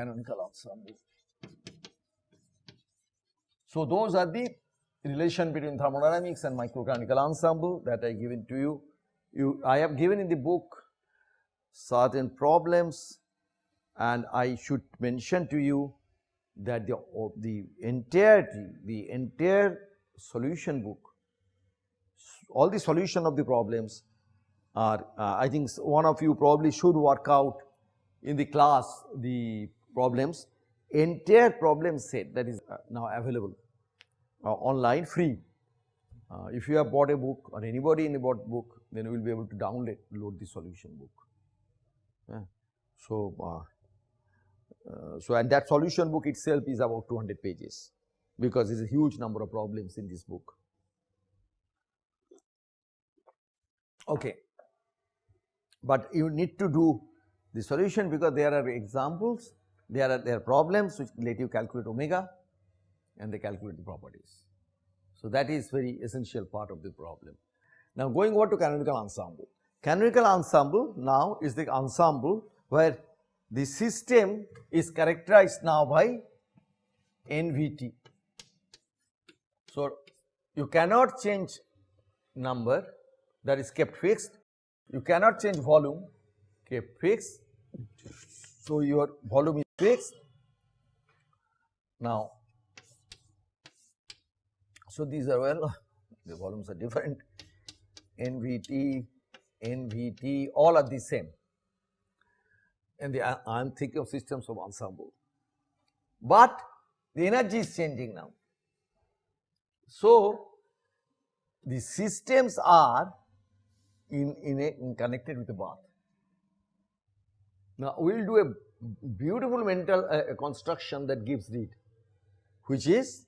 So, canonical ensemble. So, those are the relation between thermodynamics and microcanonical ensemble that I given to you. You I have given in the book certain problems and I should mention to you that the, the entirety, the entire solution book, all the solution of the problems are uh, I think one of you probably should work out in the class the problems, entire problem set that is uh, now available uh, online free. Uh, if you have bought a book or anybody in bought book, then you will be able to download load the solution book. Yeah. So, uh, uh, so and that solution book itself is about 200 pages because there is a huge number of problems in this book. Okay. But you need to do the solution because there are examples, there are there are problems which let you calculate omega and they calculate the properties. So, that is very essential part of the problem. Now, going over to canonical ensemble. Canonical ensemble now is the ensemble where the system is characterized now by NVT. So, you cannot change number that is kept fixed, you cannot change volume kept fixed. So, your volume is Now, so, these are well the volumes are different NVT, NVT all are the same and the, uh, I am thinking of systems of ensemble. But the energy is changing now. So, the systems are in, in, a, in connected with the bath. Now, we will do a beautiful mental uh, construction that gives it, which is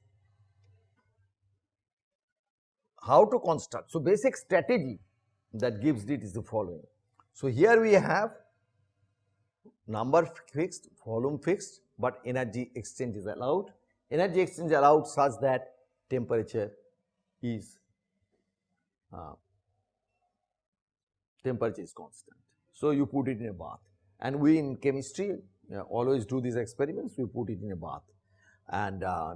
how to construct. So, basic strategy that gives is the following. So, here we have number fixed, volume fixed, but energy exchange is allowed. Energy exchange allowed such that temperature is uh, temperature is constant. So, you put it in a bath and we in chemistry always do these experiments, we put it in a bath and uh,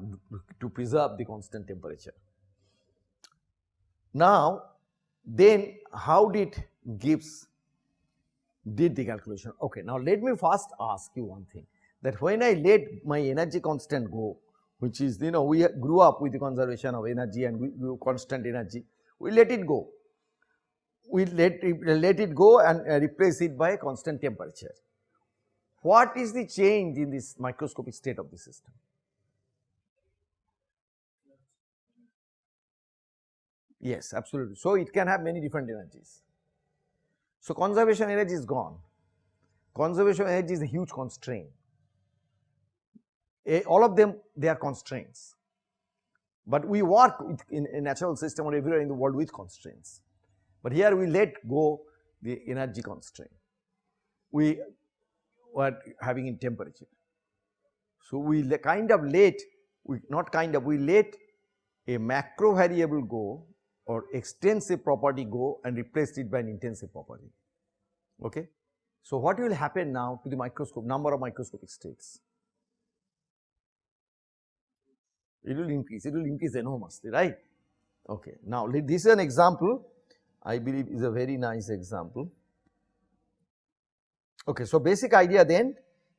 to preserve the constant temperature. Now, then how did Gibbs did the calculation? Okay, now let me first ask you one thing that when I let my energy constant go, which is you know we grew up with the conservation of energy and we, we constant energy, we let it go. We let let it go and uh, replace it by a constant temperature. What is the change in this microscopic state of the system? Yes, absolutely. So, it can have many different energies. So, conservation energy is gone. Conservation energy is a huge constraint. A, all of them they are constraints, but we work in a natural system or everywhere in the world with constraints. But here we let go the energy constraint. We were having in temperature. So, we kind of let, we not kind of, we let a macro variable go or extensive property go and replace it by an intensive property. Okay. So, what will happen now to the microscope number of microscopic states? It will increase, it will increase enormously, right? Okay. Now, this is an example, I believe is a very nice example. Okay. So, basic idea then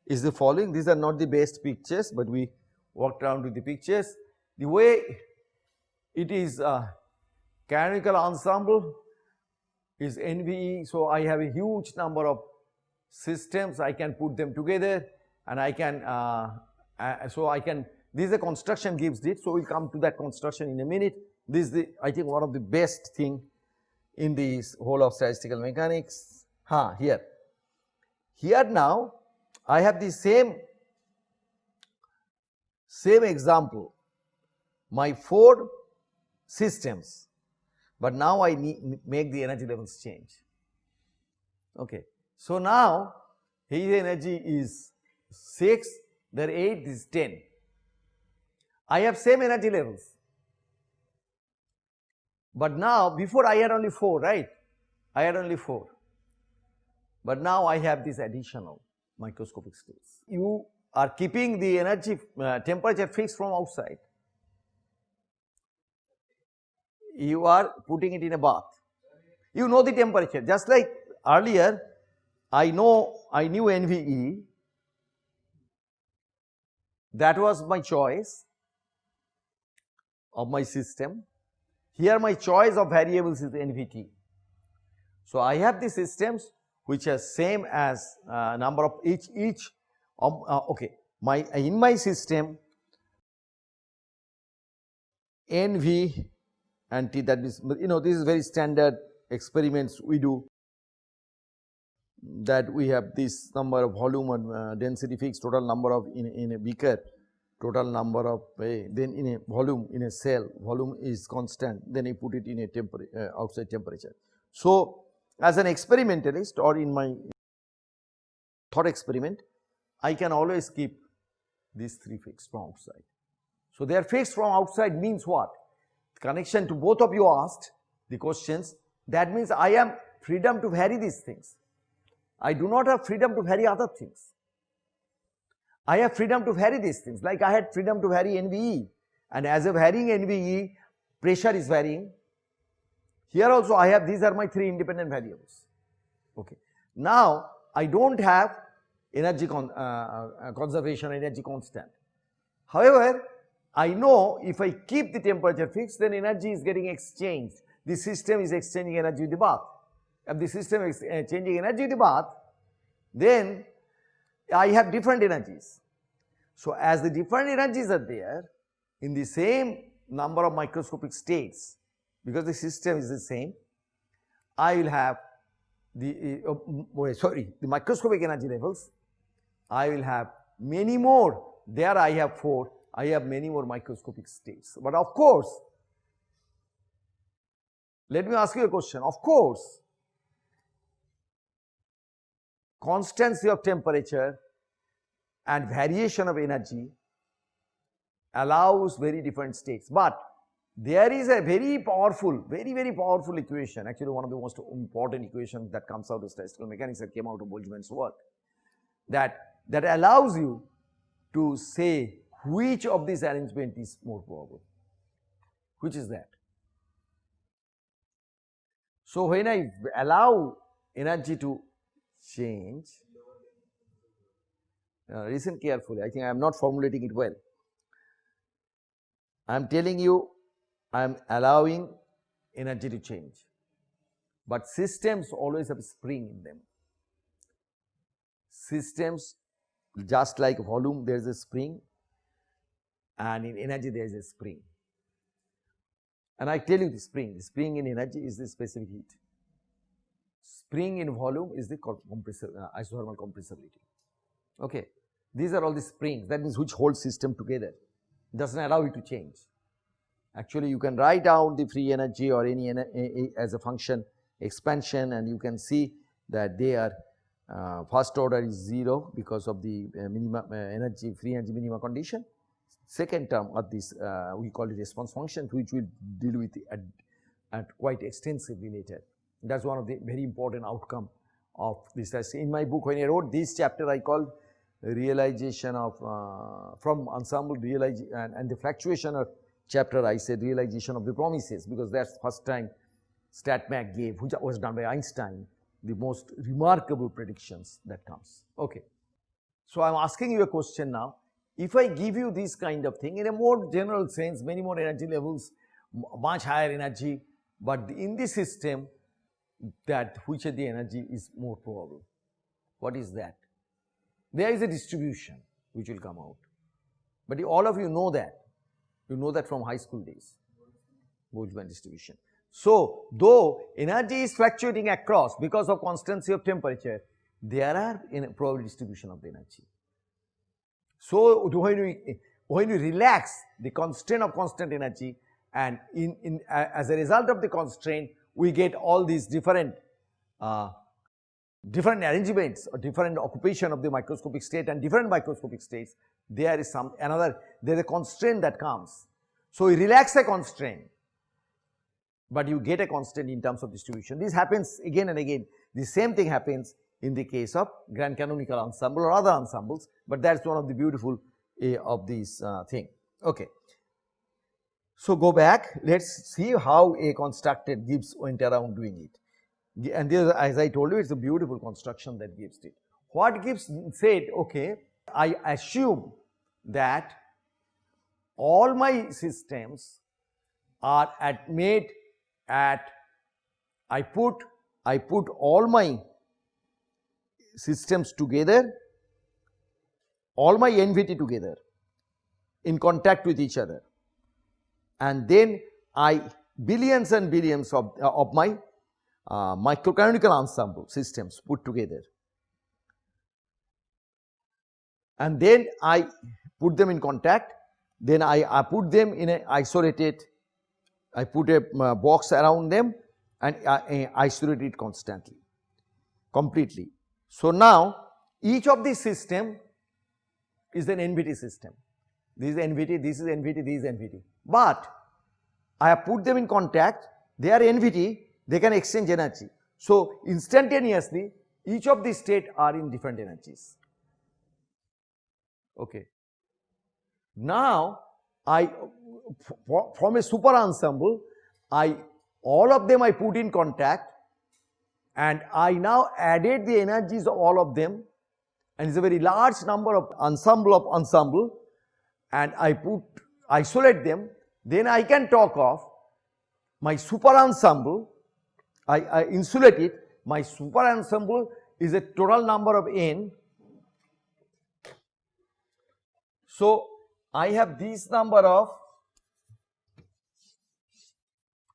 is the following, these are not the best pictures, but we walked around with the pictures. The way it is uh, Canonical ensemble is NVE. So, I have a huge number of systems I can put them together and I can uh, uh, so I can this is a construction gives it. So, we will come to that construction in a minute. This is the I think one of the best thing in this whole of statistical mechanics. Ha, here. Here now I have the same same example my four systems but now I need, make the energy levels change. Okay. So, now his energy is 6, their 8 is 10. I have same energy levels, but now before I had only 4, right? I had only 4. but now I have this additional microscopic states. You are keeping the energy uh, temperature fixed from outside. You are putting it in a bath. You know the temperature just like earlier I know I knew NVE that was my choice of my system. Here my choice of variables is NVT. So, I have the systems which are same as uh, number of each each um, uh, okay my in my system NV and T that is you know this is very standard experiments we do that we have this number of volume and uh, density fixed total number of in, in a beaker total number of uh, then in a volume in a cell volume is constant then I put it in a temperature uh, outside temperature. So, as an experimentalist or in my thought experiment I can always keep these three fixed from outside. So, they are fixed from outside means what? Connection to both of you asked the questions that means I am freedom to vary these things. I do not have freedom to vary other things. I have freedom to vary these things like I had freedom to vary NVE and as a varying NVE pressure is varying. Here also I have these are my three independent variables. Okay. Now I do not have energy con uh, uh, conservation energy constant. However, I know if I keep the temperature fixed then energy is getting exchanged. The system is exchanging energy with the bath. If the system is uh, changing energy with the bath, then I have different energies. So, as the different energies are there in the same number of microscopic states because the system is the same, I will have the uh, sorry the microscopic energy levels, I will have many more there I have 4, I have many more microscopic states. But of course, let me ask you a question, of course constancy of temperature and variation of energy allows very different states. But there is a very powerful, very very powerful equation actually one of the most important equations that comes out of statistical mechanics that came out of Boltzmann's work that, that allows you to say which of these arrangement is more probable, which is that. So, when I allow energy to change. Now, listen carefully, I think I am not formulating it well. I am telling you I am allowing energy to change, but systems always have spring in them. Systems just like volume there is a spring and in energy there is a spring. And I tell you the spring, the spring in energy is the specific heat spring in volume is the compressor, uh, isothermal compressibility. Okay. These are all the springs that means which hold system together does not allow it to change. Actually you can write down the free energy or any as a function expansion and you can see that they are uh, first order is 0 because of the uh, minimum uh, energy free energy minima condition. Second term of this uh, we call it response function which we will deal with at, at quite extensively later. That is one of the very important outcome of this. In my book when I wrote this chapter I called realization of uh, from ensemble realization and, and, the fluctuation of chapter I said realization of the promises because that is the first time StatMech gave which was done by Einstein the most remarkable predictions that comes. Okay. So, I am asking you a question now if I give you this kind of thing in a more general sense many more energy levels much higher energy, but in this system that which of the energy is more probable. What is that? There is a distribution which will come out, but all of you know that, you know that from high school days, Boltzmann distribution. So, though energy is fluctuating across because of constancy of temperature, there are in probability distribution of the energy. So, when we, when we relax the constraint of constant energy and in, in uh, as a result of the constraint we get all these different uh, different arrangements or different occupation of the microscopic state and different microscopic states, there is some another, there is a constraint that comes. So, you relax a constraint, but you get a constant in terms of distribution. This happens again and again. The same thing happens in the case of grand canonical ensemble or other ensembles, but that is one of the beautiful uh, of these uh, thing. Okay. So, go back. Let us see how a constructed Gibbs went around doing it. And this, as I told you it is a beautiful construction that Gibbs did. What Gibbs said okay I assume that all my systems are at made at I put I put all my systems together all my NVT together in contact with each other and then I billions and billions of, uh, of my uh, microcanonical ensemble systems put together. And then I put them in contact, then I, I put them in a isolated, I put a uh, box around them and I, I isolate it constantly, completely. So now each of these system is an NVT system. This is NVT, this is NVT, this is NVT but I have put them in contact, they are NVT, they can exchange energy. So, instantaneously each of these state are in different energies. Okay. Now, I from a super ensemble, I all of them I put in contact and I now added the energies of all of them and it's a very large number of ensemble of ensemble and I put isolate them then I can talk of my super ensemble, I, I insulate it, my super ensemble is a total number of n. So, I have this number of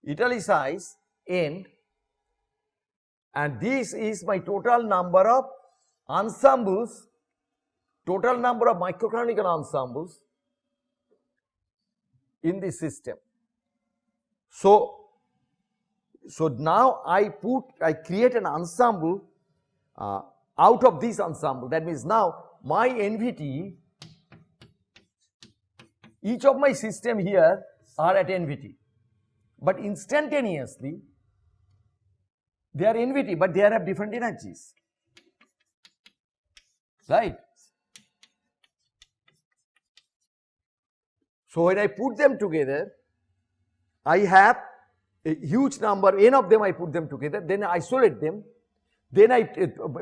italicized n and this is my total number of ensembles, total number of microcanonical ensembles in the system. So, so now I put, I create an ensemble uh, out of this ensemble that means now my NVT, each of my system here are at NVT, but instantaneously they are NVT but they have different energies, right. So, when I put them together, I have a huge number, n of them I put them together, then I isolate them, then I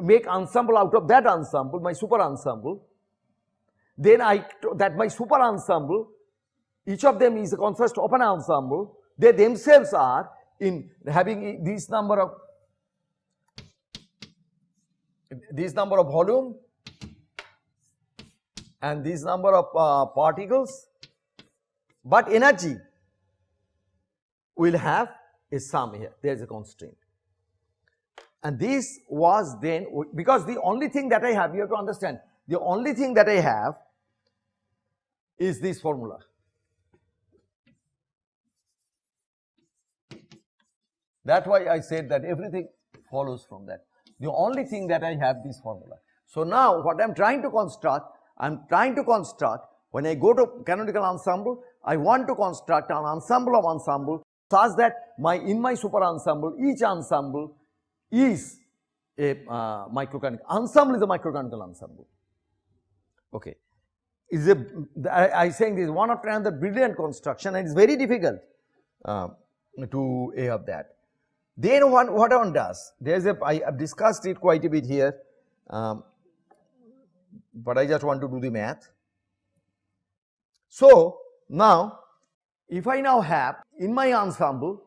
make ensemble out of that ensemble, my super ensemble. Then I, that my super ensemble, each of them is a consist of an ensemble, they themselves are in having this number of, this number of volume and this number of uh, particles but energy will have a sum here, there is a constraint. And this was then, because the only thing that I have, you have to understand, the only thing that I have is this formula. That's why I said that everything follows from that. The only thing that I have this formula. So now what I am trying to construct, I am trying to construct when I go to canonical ensemble, I want to construct an ensemble of ensemble such that my in my super ensemble, each ensemble is a uh, microcanonical ensemble is a microcanonical ensemble. Okay, is a I, I saying this is one after another brilliant construction and it's very difficult uh, to have that. Then what what one does? There is a I have discussed it quite a bit here, um, but I just want to do the math. So, now if I now have in my ensemble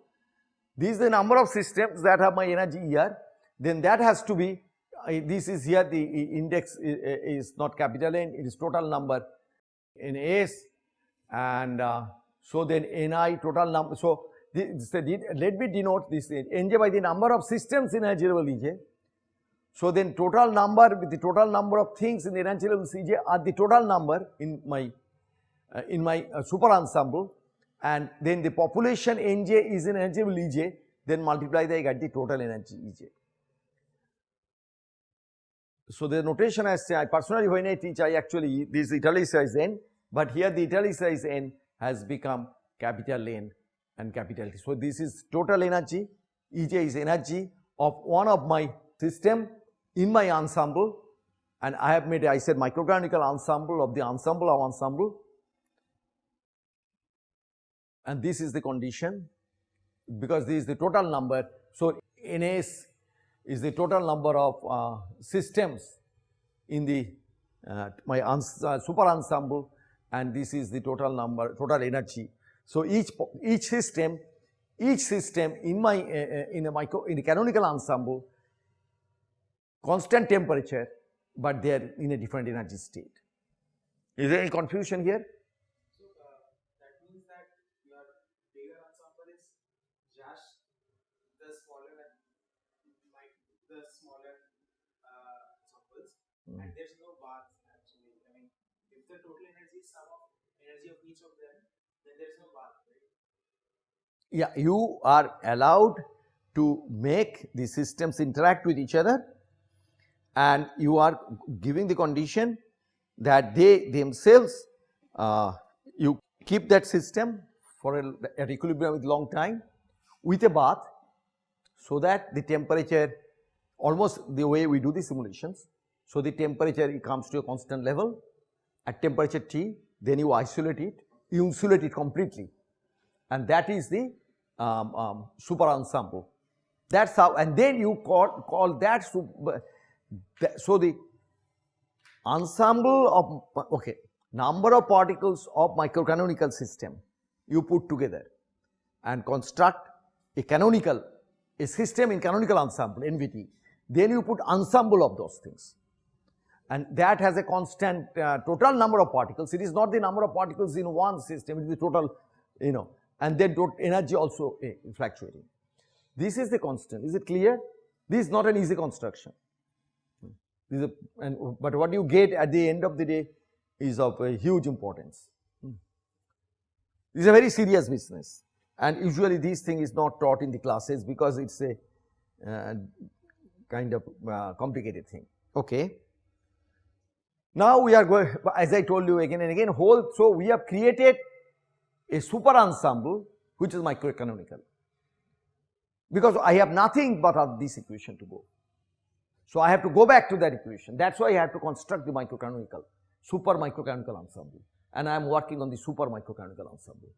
this is the number of systems that have my energy here then that has to be this is here the index is, is not capital N it is total number in S and uh, so then Ni total number. So, this, let me denote this Nj by the number of systems in energy level Ej. So, then total number with the total number of things in the energy level Cj are the total number in my uh, in my uh, super ensemble and then the population Nj is in energy Ej then multiply the I get the total energy Ej. So, the notation I say I personally when I teach I actually this italicized n but here the italicized n has become capital N and capital T. So, this is total energy Ej is energy of one of my system in my ensemble and I have made I said microcanonical ensemble of the ensemble of ensemble and this is the condition because this is the total number. So, NS is the total number of uh, systems in the uh, my uh, super ensemble and this is the total number total energy. So, each each system each system in my uh, uh, in a micro in a canonical ensemble constant temperature, but they are in a different energy state. Is there any confusion here? So uh, that means that your bigger ensemble is just the smaller and like the smaller uh, ensembles, Mm. and there's no bath actually. I mean, if the total energy is sum of energy of each of them, then there's no bath, right? Yeah, you are allowed to make the systems interact with each other and you are giving the condition that they themselves uh, you keep that system for a, at equilibrium with long time with a bath so that the temperature almost the way we do the simulations. So, the temperature it comes to a constant level. At temperature T then you isolate it, you insulate it completely. And that is the um, um, super ensemble. That is how and then you call, call that super, so the ensemble of okay number of particles of microcanonical system you put together and construct a canonical a system in canonical ensemble NVT then you put ensemble of those things and that has a constant uh, total number of particles it is not the number of particles in one system it is the total you know and then energy also eh, fluctuating this is the constant is it clear this is not an easy construction this is a, and, but what you get at the end of the day is of a huge importance. This is a very serious business and usually this thing is not taught in the classes because it is a uh, kind of uh, complicated thing. Okay. Now we are going as I told you again and again whole so we have created a super ensemble which is microcanonical because I have nothing but of this equation to go. So, I have to go back to that equation that is why I have to construct the microcanonical super microcanonical ensemble and I am working on the super microcanonical ensemble.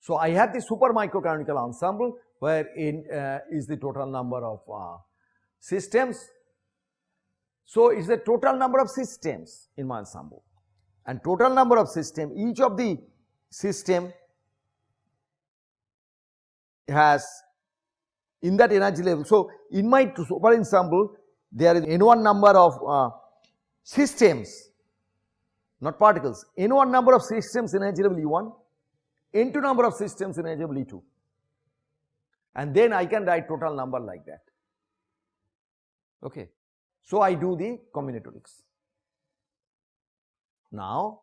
So, I have the super microcanonical ensemble where in uh, is the total number of uh, systems. So, it is the total number of systems in my ensemble and total number of system each of the system has in that energy level. So, in my super ensemble there is n1 number of uh, systems not particles, n1 number of systems in energy level E1, n2 number of systems in energy level E2 and then I can write total number like that. Okay. So, I do the combinatorics. Now,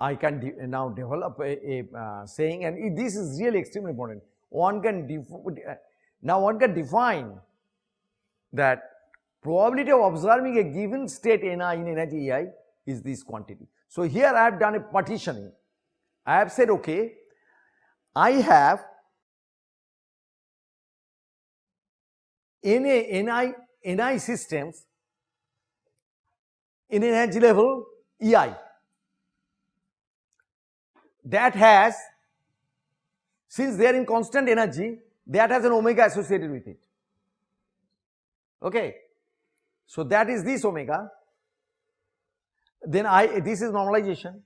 I can de now develop a, a uh, saying and it- this is really extremely important. One can now one can define that probability of observing a given state Ni in energy Ei is this quantity. So, here I have done a partitioning. I have said okay, I have Na, Ni, Ni systems in energy level Ei that has since they are in constant energy that has an omega associated with it. Okay. So that is this omega. Then i this is normalization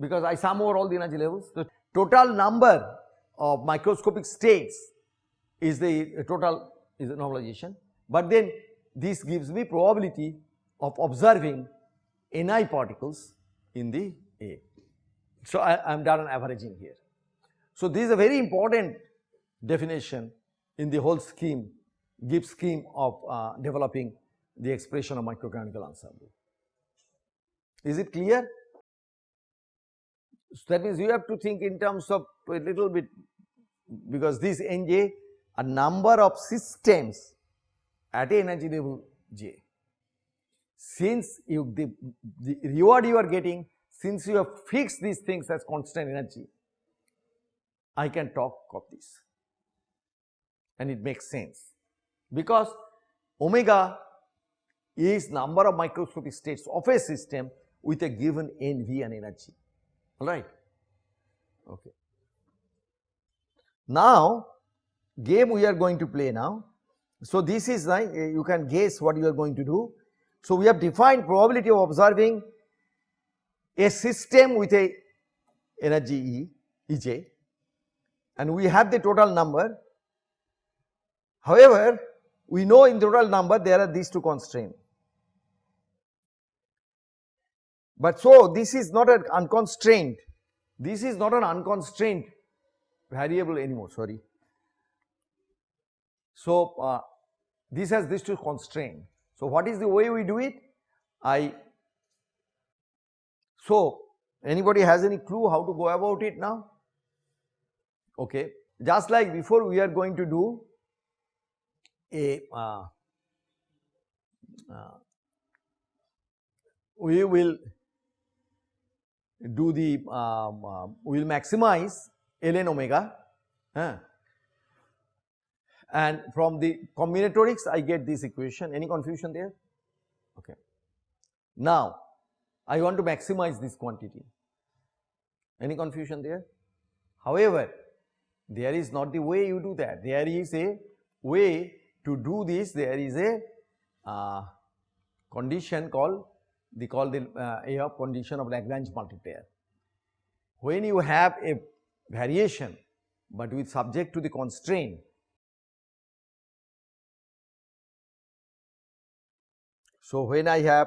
because i sum over all the energy levels. The total number of microscopic states is the total is the normalization. But then this gives me probability of observing ni particles in the a so I am done averaging here. So this is a very important definition in the whole scheme, Gibbs scheme of uh, developing the expression of microcanonical ensemble. Is it clear? So that means you have to think in terms of a little bit because this Nj a number of systems at a energy level J. Since you the, the reward you are getting since you have fixed these things as constant energy, I can talk of this and it makes sense because omega is number of microscopic states of a system with a given NV and energy, alright. Okay. Now, game we are going to play now. So, this is like you can guess what you are going to do. So, we have defined probability of observing a system with a energy E, Ej and we have the total number. However, we know in total number there are these two constraints. But so this is not an unconstrained, this is not an unconstrained variable anymore, sorry. So uh, this has these two constraints. So what is the way we do it? I, so anybody has any clue how to go about it now? Okay. Just like before we are going to do a, uh, uh, we will do the um, uh, we will maximize ln omega and from the combinatorics I get this equation. Any confusion there? Okay. Now I want to maximize this quantity. Any confusion there? However there is not the way you do that. There is a way to do this. There is a uh, condition called they call the uh, A of condition of Lagrange multiplier. When you have a variation but with subject to the constraint So, when I have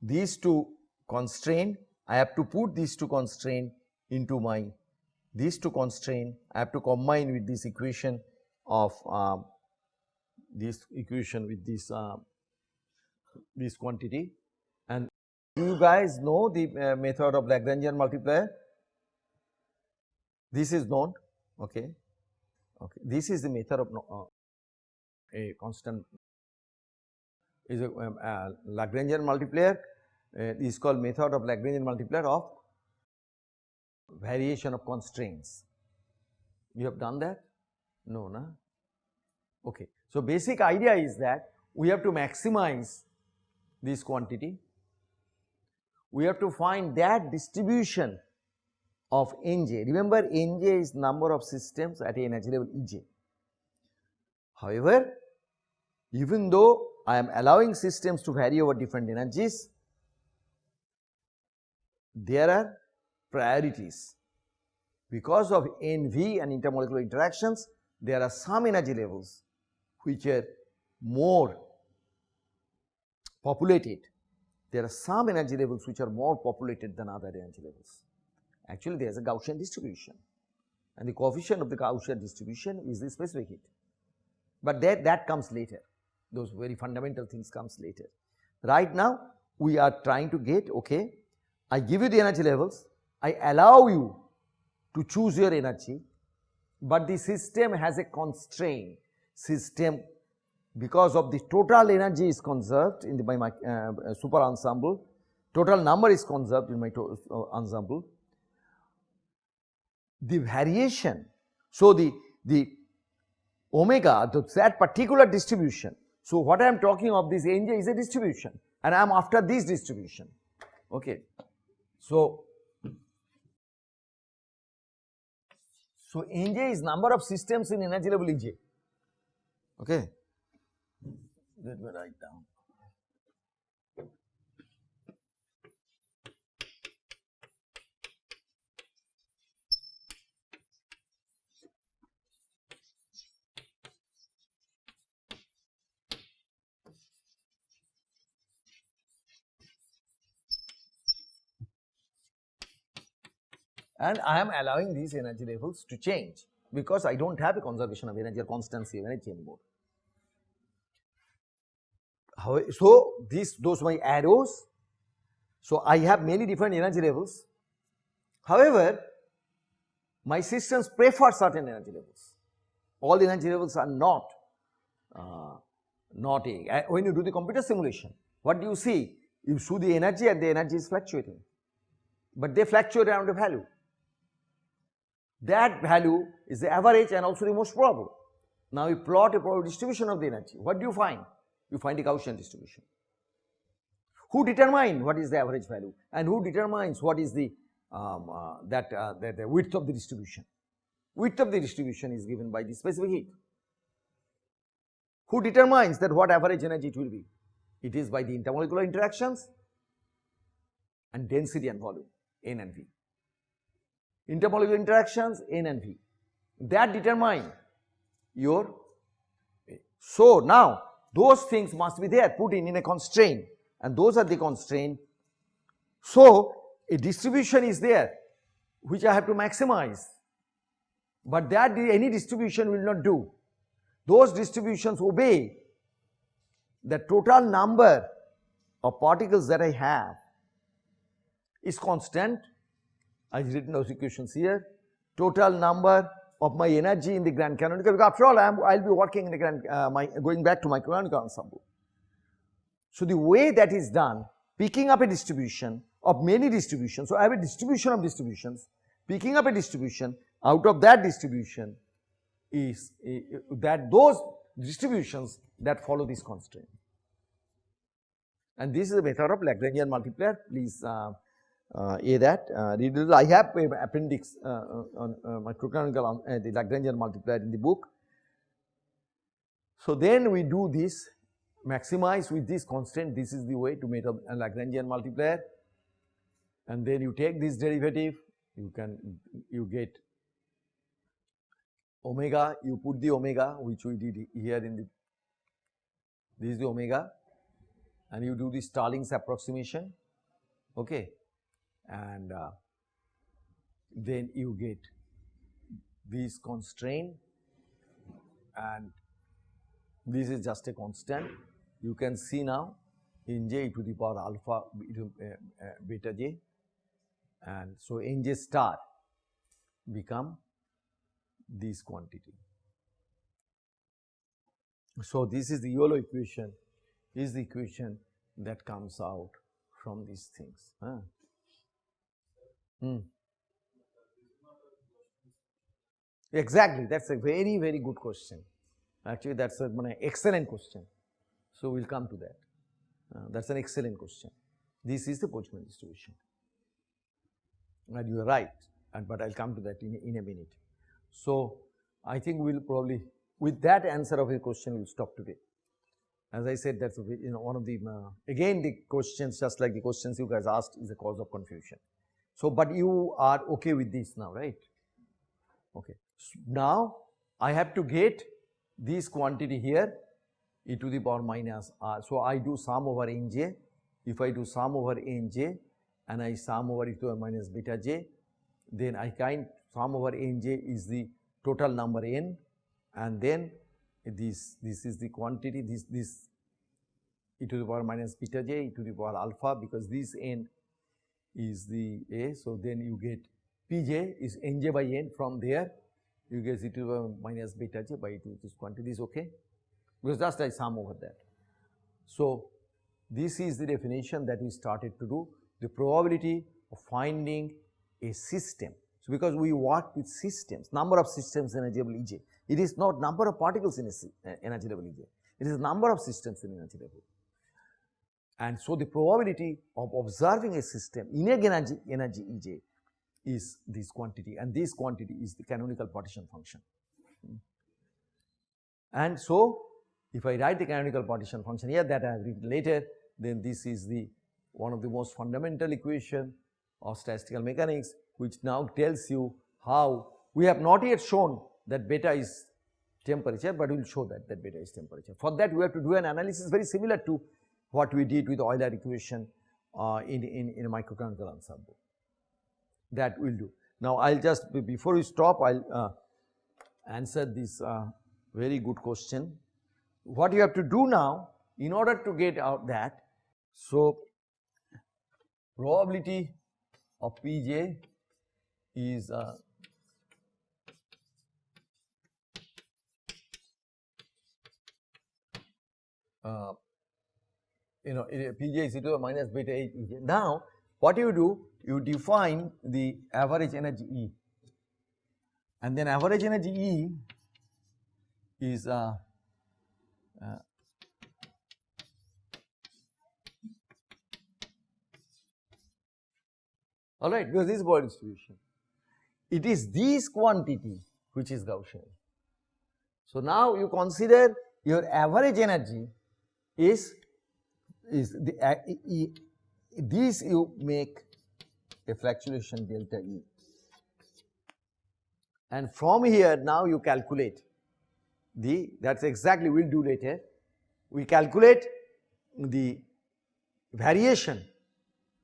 these two constraint I have to put these two constraint into my these two constraint I have to combine with this equation of uh, this equation with this uh, this quantity and do you guys know the uh, method of Lagrangian multiplier? This is known, okay. Okay. This is the method of uh, a constant is a um, uh, Lagrangian multiplier uh, is called method of Lagrangian multiplier of variation of constraints. You have done that? No, na? Okay. So, basic idea is that we have to maximize this quantity we have to find that distribution of Nj. Remember Nj is number of systems at energy level Ej. However, even though I am allowing systems to vary over different energies, there are priorities. Because of NV and intermolecular interactions, there are some energy levels which are more populated there are some energy levels which are more populated than other energy levels. Actually, there is a Gaussian distribution and the coefficient of the Gaussian distribution is the specific heat. But that, that comes later, those very fundamental things comes later. Right now, we are trying to get, okay, I give you the energy levels, I allow you to choose your energy, but the system has a constraint, system because of the total energy is conserved in the by my uh, uh, super ensemble, total number is conserved in my uh, ensemble. The variation, so the, the omega, that particular distribution. So, what I am talking of this Nj is a distribution and I am after this distribution. Okay. So, so Nj is number of systems in energy level Ej. Okay. Let me write down. And I am allowing these energy levels to change because I do not have a conservation of energy or constancy of energy anymore. So these those my arrows. So I have many different energy levels. However, my systems prefer certain energy levels. All the energy levels are not uh, not a. When you do the computer simulation, what do you see? You see the energy and the energy is fluctuating, but they fluctuate around a value. That value is the average and also the most probable. Now you plot a probability distribution of the energy. What do you find? you find a Gaussian distribution. Who determine what is the average value and who determines what is the um, uh, that uh, the, the width of the distribution? Width of the distribution is given by the specific heat. Who determines that what average energy it will be? It is by the intermolecular interactions and density and volume N and V. Intermolecular interactions N and V that determine your so now those things must be there put in in a constraint and those are the constraint. So a distribution is there which I have to maximize but that any distribution will not do. Those distributions obey the total number of particles that I have is constant. I've written those equations here. Total number of my energy in the grand canonical because after all I am I will be working in the grand uh, my, going back to my canonical ensemble. So the way that is done picking up a distribution of many distributions. So I have a distribution of distributions picking up a distribution out of that distribution is uh, that those distributions that follow this constraint. And this is a method of Lagrangian multiplier please uh, a that uh. I have a appendix uh, uh on uh, microcanonical uh, the Lagrangian multiplier in the book. So then we do this maximize with this constant. This is the way to make a Lagrangian multiplier. And then you take this derivative. You can you get omega. You put the omega which we did here in the this is the omega. And you do the Stirling's approximation. Okay and uh, then you get these constraint and this is just a constant. You can see now in j to the power alpha uh, uh, beta j and so n j star become this quantity. So, this is the Euler equation is the equation that comes out from these things. Huh? Hmm. Exactly, that is a very, very good question. Actually, that is an excellent question. So, we will come to that. Uh, that is an excellent question. This is the Boltzmann distribution. And you are right, and but I will come to that in, in a minute. So, I think we will probably, with that answer of your question, we will stop today. As I said, that's you know one of the uh, again the questions, just like the questions you guys asked, is a cause of confusion. So, but you are okay with this now, right? Okay. So now, I have to get this quantity here e to the power minus r. So, I do sum over nj. If I do sum over nj and I sum over e to the minus beta j, then I kind sum over nj is the total number n and then this this is the quantity this this e to the power minus beta j e to the power alpha because this n is the A. So, then you get Pj is Nj by N from there you get e to minus beta j by this quantity is okay because just I sum over that. So, this is the definition that we started to do the probability of finding a system. So, because we work with systems number of systems in energy level Ej it is not number of particles in a energy level Ej it is number of systems in energy level. And so, the probability of observing a system in a energy, energy Ej is this quantity and this quantity is the canonical partition function. Hmm. And so, if I write the canonical partition function here that I have written later, then this is the one of the most fundamental equation of statistical mechanics which now tells you how we have not yet shown that beta is temperature, but we will show that that beta is temperature. For that we have to do an analysis very similar to what we did with Euler equation uh, in, in, in a microcanonical ensemble. That will do. Now, I will just before we stop, I will uh, answer this uh, very good question. What you have to do now in order to get out that, so probability of Pj is uh, uh, you know Pj is equal to minus beta H. Now, what you do? You define the average energy E and then average energy E is uh, uh, alright because this is Boyer distribution. It is this quantity which is Gaussian. So now you consider your average energy is is the uh, e, e, this you make a fluctuation delta E and from here now you calculate the that is exactly we will do later we calculate the variation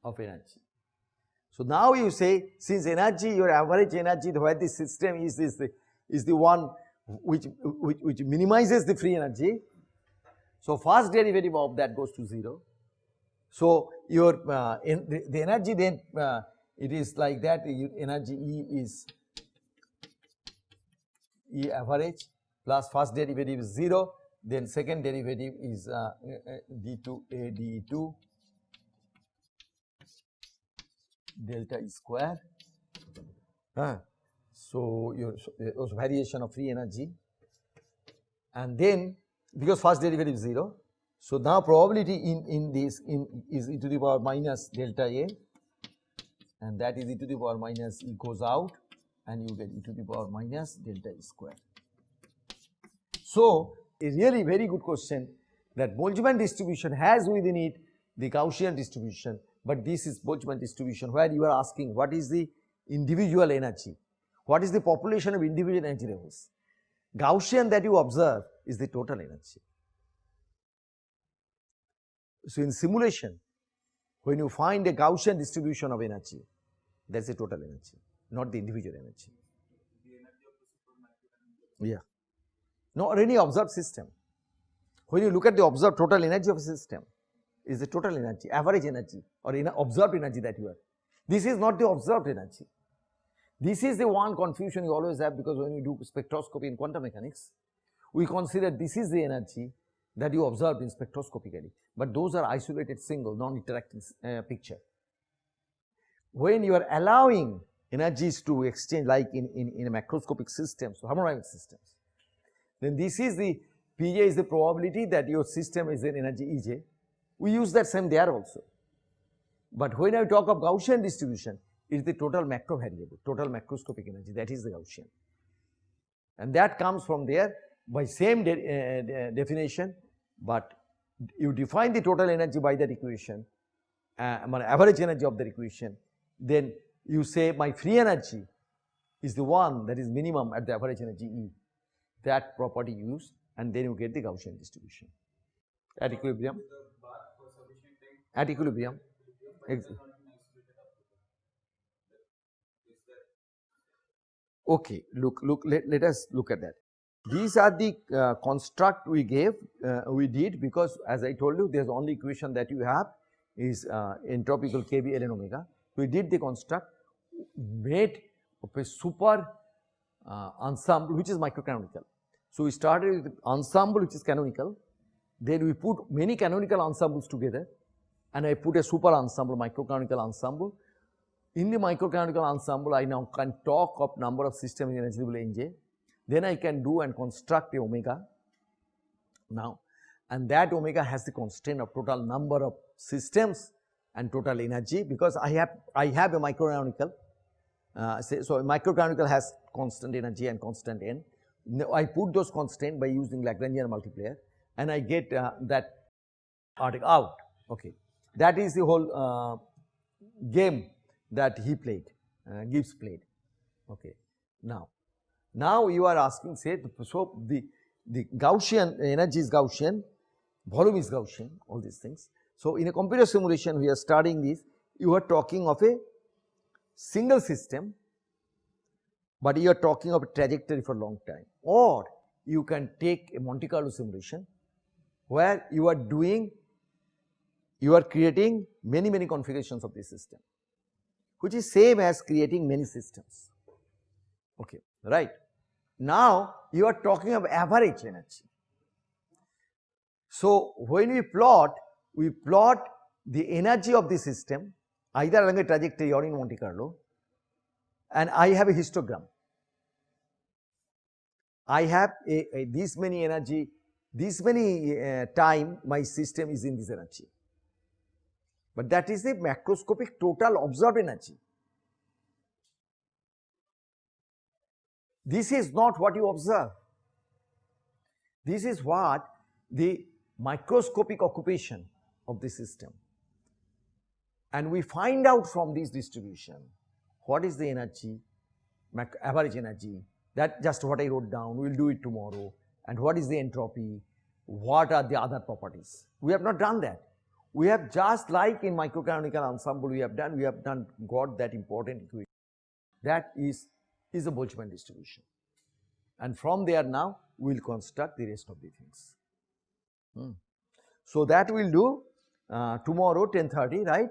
of energy. So now you say since energy your average energy where the system is is the is the one which, which, which minimizes the free energy. So first derivative of that goes to 0. So your uh, the, the, energy then uh, it is like that energy E is E average plus first derivative is 0 then second derivative is uh, d2a d2 delta E square. Uh, so your so variation of free energy and then because first derivative is 0. So now probability in, in this in is e to the power minus delta A and that is e to the power minus e goes out and you get e to the power minus delta E square. So a really very good question that Boltzmann distribution has within it the Gaussian distribution, but this is Boltzmann distribution where you are asking what is the individual energy, what is the population of individual energy levels. Gaussian that you observe is the total energy. So in simulation, when you find a Gaussian distribution of energy, that is the total energy, not the individual energy. Yeah nor any observed system. When you look at the observed total energy of a system, is the total energy, average energy or observed energy that you have. This is not the observed energy. This is the one confusion you always have because when you do spectroscopy in quantum mechanics, we consider this is the energy that you observed in spectroscopically, but those are isolated single non-interacting uh, picture. When you are allowing energies to exchange like in, in, in macroscopic systems, so thermodynamic systems, then this is the Pj is the probability that your system is an energy Ej. We use that same there also. But when I talk of Gaussian distribution, it is the total macro variable, total macroscopic energy that is the Gaussian. And that comes from there by same de uh, de definition, but you define the total energy by that equation, uh, average energy of that equation, then you say my free energy is the one that is minimum at the average energy E that property use and then you get the Gaussian distribution at equilibrium. At equilibrium. Okay, look, look, let, let us look at that. These are the uh, construct we gave, uh, we did because as I told you, there's only equation that you have is uh, entropical kb ln omega. We did the construct, made of a super uh, ensemble which is microcanonical. So, we started with ensemble which is canonical, then we put many canonical ensembles together and I put a super ensemble microcanonical ensemble. In the microcanonical ensemble I now can talk of number of systems in eligible NJ, then I can do and construct a omega now and that omega has the constraint of total number of systems and total energy because I have I have a microcanonical uh, so a microcanonical has constant energy and constant n. I put those constant by using Lagrangian multiplier and I get uh, that article out. Okay, that is the whole uh, game that he played, uh, Gibbs played. Okay, now, now you are asking, say, so the the Gaussian energy is Gaussian, volume is Gaussian, all these things. So in a computer simulation, we are studying this. You are talking of a single system, but you are talking of a trajectory for a long time or you can take a Monte Carlo simulation where you are doing, you are creating many many configurations of this system which is same as creating many systems, okay, right. Now you are talking of average energy. So when we plot, we plot the energy of the system either along a trajectory or in Monte Carlo and I have a histogram. I have a, a this many energy, this many uh, time my system is in this energy. But that is the macroscopic total observed energy. This is not what you observe. This is what the microscopic occupation of the system. And we find out from this distribution what is the energy, average energy, that just what I wrote down, we will do it tomorrow, and what is the entropy, what are the other properties. We have not done that. We have just like in microcanonical ensemble we have done, we have done got that important equation. That is, is a Boltzmann distribution. And from there now we will construct the rest of the things. Hmm. So that we will do uh, tomorrow 10.30 right